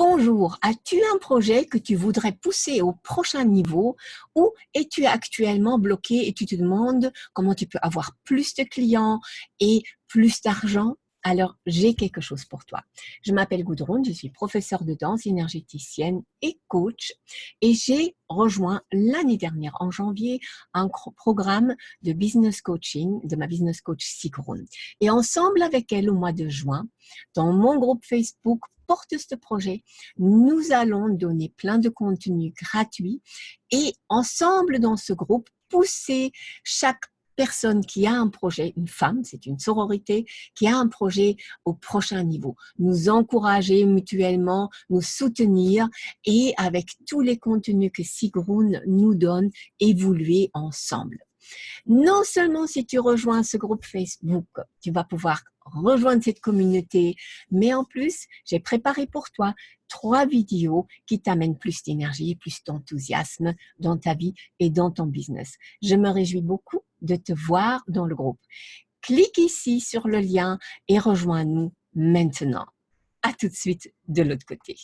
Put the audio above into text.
Bonjour, as-tu un projet que tu voudrais pousser au prochain niveau ou es-tu actuellement bloqué et tu te demandes comment tu peux avoir plus de clients et plus d'argent? Alors j'ai quelque chose pour toi. Je m'appelle Goudron, je suis professeure de danse énergéticienne et coach et j'ai rejoint l'année dernière en janvier un programme de business coaching de ma business coach Sigrun. Et ensemble avec elle au mois de juin, dans mon groupe Facebook porte ce projet, nous allons donner plein de contenus gratuits et ensemble dans ce groupe pousser chaque personne qui a un projet, une femme, c'est une sororité, qui a un projet au prochain niveau. Nous encourager mutuellement, nous soutenir et avec tous les contenus que Sigrun nous donne, évoluer ensemble. Non seulement si tu rejoins ce groupe Facebook, tu vas pouvoir rejoindre cette communauté, mais en plus, j'ai préparé pour toi trois vidéos qui t'amènent plus d'énergie plus d'enthousiasme dans ta vie et dans ton business. Je me réjouis beaucoup de te voir dans le groupe. Clique ici sur le lien et rejoins-nous maintenant. À tout de suite de l'autre côté.